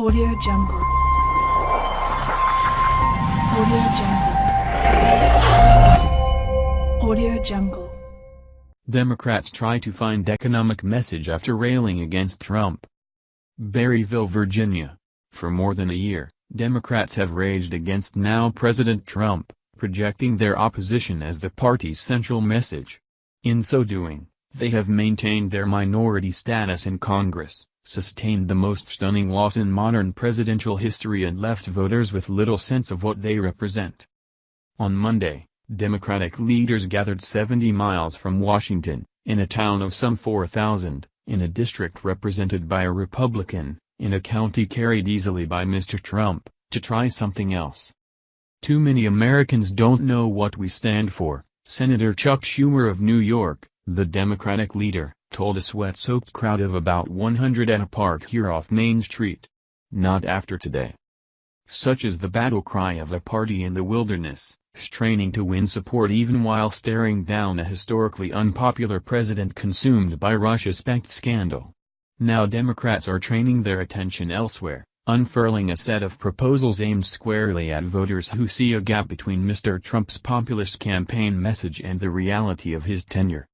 Audio Jungle. Audio Jungle. Audio Jungle. Democrats try to find economic message after railing against Trump. Berryville, Virginia. For more than a year, Democrats have raged against now President Trump, projecting their opposition as the party's central message. In so doing, they have maintained their minority status in Congress, sustained the most stunning loss in modern presidential history and left voters with little sense of what they represent. On Monday, Democratic leaders gathered 70 miles from Washington, in a town of some 4,000, in a district represented by a Republican, in a county carried easily by Mr. Trump, to try something else. Too many Americans don't know what we stand for, Senator Chuck Schumer of New York, the Democratic leader, told a sweat-soaked crowd of about 100 at a park here off Main Street. Not after today. Such is the battle cry of a party in the wilderness, straining to win support even while staring down a historically unpopular president consumed by Russia-spec scandal. Now Democrats are training their attention elsewhere, unfurling a set of proposals aimed squarely at voters who see a gap between Mr. Trump's populist campaign message and the reality of his tenure.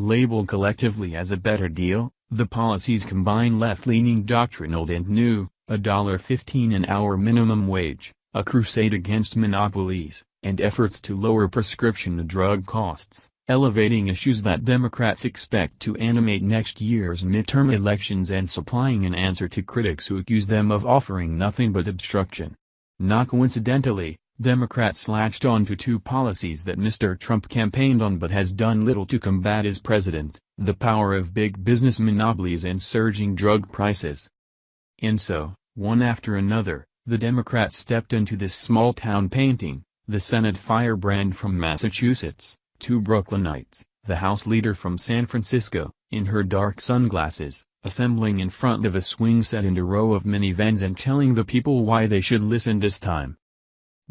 Labeled collectively as a better deal, the policies combine left-leaning doctrine old and new, a $1.15 an hour minimum wage, a crusade against monopolies, and efforts to lower prescription drug costs, elevating issues that Democrats expect to animate next year's midterm elections and supplying an answer to critics who accuse them of offering nothing but obstruction. Not coincidentally, Democrats latched on to two policies that Mr. Trump campaigned on but has done little to combat as president, the power of big business monopolies and surging drug prices. And so, one after another, the Democrats stepped into this small-town painting, the Senate firebrand from Massachusetts, two Brooklynites, the House leader from San Francisco, in her dark sunglasses, assembling in front of a swing set and a row of minivans and telling the people why they should listen this time.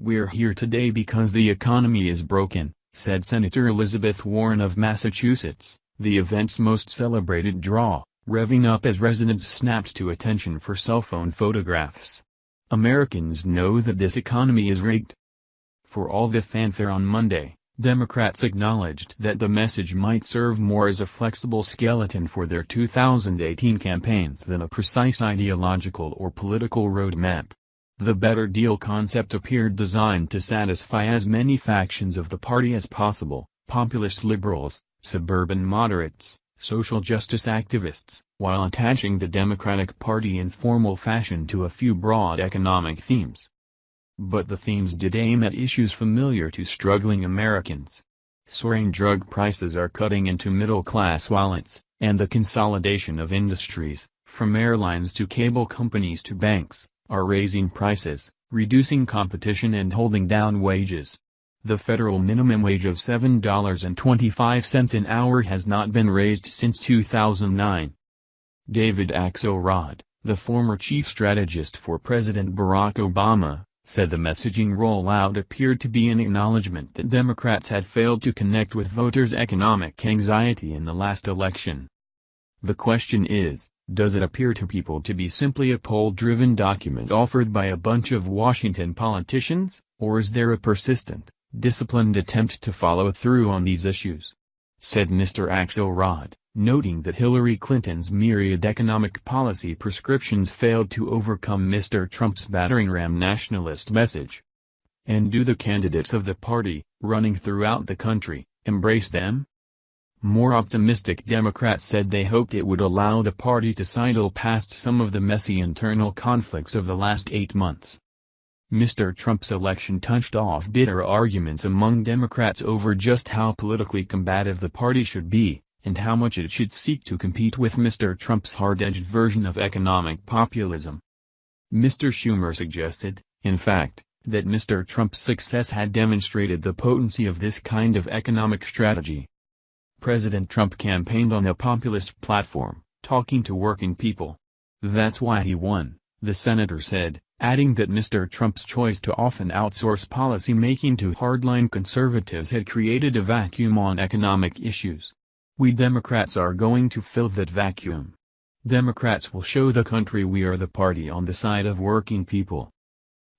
We're here today because the economy is broken, said Senator Elizabeth Warren of Massachusetts, the event's most celebrated draw, revving up as residents snapped to attention for cell phone photographs. Americans know that this economy is rigged. For all the fanfare on Monday, Democrats acknowledged that the message might serve more as a flexible skeleton for their 2018 campaigns than a precise ideological or political roadmap. The better deal concept appeared designed to satisfy as many factions of the party as possible, populist liberals, suburban moderates, social justice activists, while attaching the Democratic Party in formal fashion to a few broad economic themes. But the themes did aim at issues familiar to struggling Americans. Soaring drug prices are cutting into middle-class wallets, and the consolidation of industries, from airlines to cable companies to banks, are raising prices, reducing competition and holding down wages. The federal minimum wage of $7.25 an hour has not been raised since 2009. David Axelrod, the former chief strategist for President Barack Obama, said the messaging rollout appeared to be an acknowledgement that Democrats had failed to connect with voters' economic anxiety in the last election. The question is, does it appear to people to be simply a poll-driven document offered by a bunch of Washington politicians, or is there a persistent, disciplined attempt to follow through on these issues? Said Mr. Axelrod, noting that Hillary Clinton's myriad economic policy prescriptions failed to overcome Mr. Trump's battering ram nationalist message. And do the candidates of the party, running throughout the country, embrace them? More optimistic Democrats said they hoped it would allow the party to sidle past some of the messy internal conflicts of the last eight months. Mr. Trump's election touched off bitter arguments among Democrats over just how politically combative the party should be, and how much it should seek to compete with Mr. Trump's hard-edged version of economic populism. Mr. Schumer suggested, in fact, that Mr. Trump's success had demonstrated the potency of this kind of economic strategy. President Trump campaigned on a populist platform, talking to working people. That's why he won, the senator said, adding that Mr. Trump's choice to often outsource policy making to hardline conservatives had created a vacuum on economic issues. We Democrats are going to fill that vacuum. Democrats will show the country we are the party on the side of working people.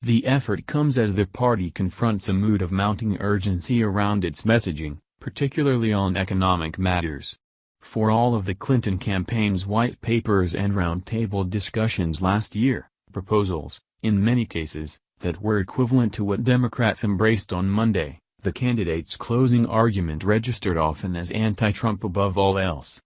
The effort comes as the party confronts a mood of mounting urgency around its messaging, particularly on economic matters. For all of the Clinton campaign's white papers and roundtable discussions last year, proposals, in many cases, that were equivalent to what Democrats embraced on Monday, the candidate's closing argument registered often as anti-Trump above all else.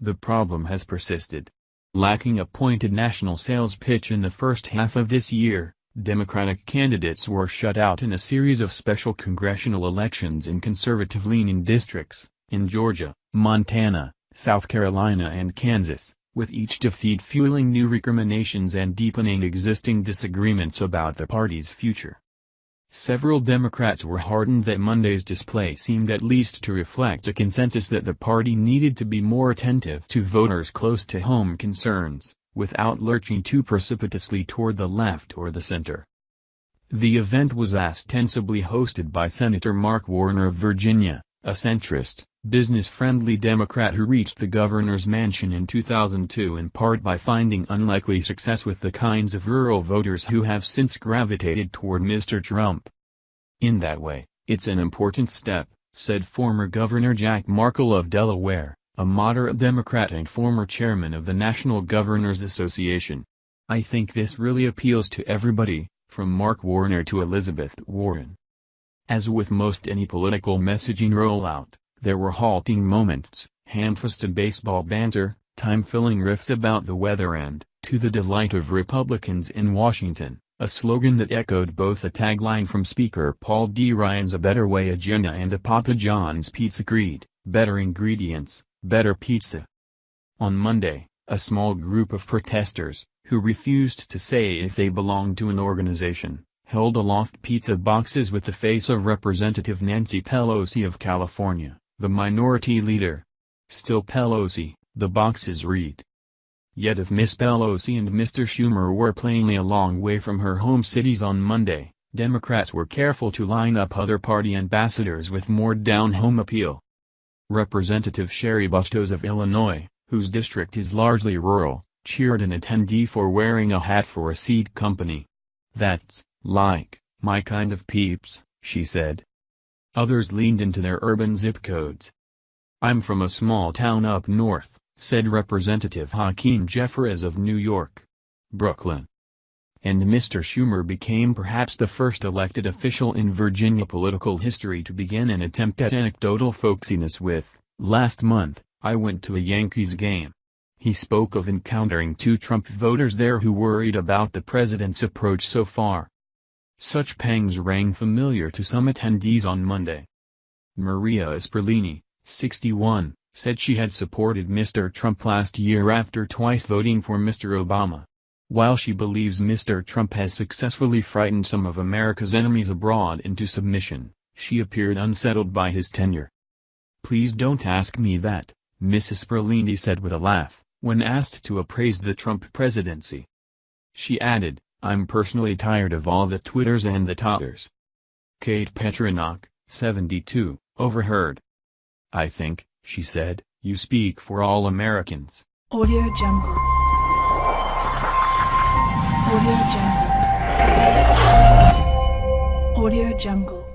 The problem has persisted. Lacking a pointed national sales pitch in the first half of this year, Democratic candidates were shut out in a series of special congressional elections in conservative-leaning districts, in Georgia, Montana, South Carolina and Kansas, with each defeat fueling new recriminations and deepening existing disagreements about the party's future. Several Democrats were heartened that Monday's display seemed at least to reflect a consensus that the party needed to be more attentive to voters' close-to-home concerns, without lurching too precipitously toward the left or the center. The event was ostensibly hosted by Senator Mark Warner of Virginia, a centrist, business-friendly Democrat who reached the governor's mansion in 2002 in part by finding unlikely success with the kinds of rural voters who have since gravitated toward Mr. Trump. In that way, it's an important step, said former Governor Jack Markell of Delaware, a moderate Democrat and former chairman of the National Governors Association. I think this really appeals to everybody, from Mark Warner to Elizabeth Warren. As with most any political messaging rollout, there were halting moments, ham-fisted baseball banter, time-filling riffs about the weather and, to the delight of Republicans in Washington, a slogan that echoed both a tagline from Speaker Paul D. Ryan's A Better Way agenda and a Papa John's Pizza creed, better ingredients, better pizza. On Monday, a small group of protesters, who refused to say if they belonged to an organization, held aloft pizza boxes with the face of Representative Nancy Pelosi of California the minority leader. Still Pelosi, the boxes read. Yet if Miss Pelosi and Mr. Schumer were plainly a long way from her home cities on Monday, Democrats were careful to line up other party ambassadors with more down-home appeal. Representative Cheri Bustos of Illinois, whose district is largely rural, cheered an attendee for wearing a hat for a seed company. That's, like, my kind of peeps, she said. Others leaned into their urban zip codes. I'm from a small town up north, said Representative Hakeem Jeffries of New York. Brooklyn. And Mr. Schumer became perhaps the first elected official in Virginia political history to begin an attempt at anecdotal folksiness with, last month, I went to a Yankees game. He spoke of encountering two Trump voters there who worried about the president's approach so far. Such pangs rang familiar to some attendees on Monday. Maria Esperlini, 61, said she had supported Mr. Trump last year after twice voting for Mr. Obama. While she believes Mr. Trump has successfully frightened some of America's enemies abroad into submission, she appeared unsettled by his tenure. Please don't ask me that, Mrs. Esperlini said with a laugh, when asked to appraise the Trump presidency. She added, I'm personally tired of all the twitters and the totters. Kate Petranok, 72, overheard. I think, she said, you speak for all Americans. Audio Jungle. Audio Jungle. Audio Jungle.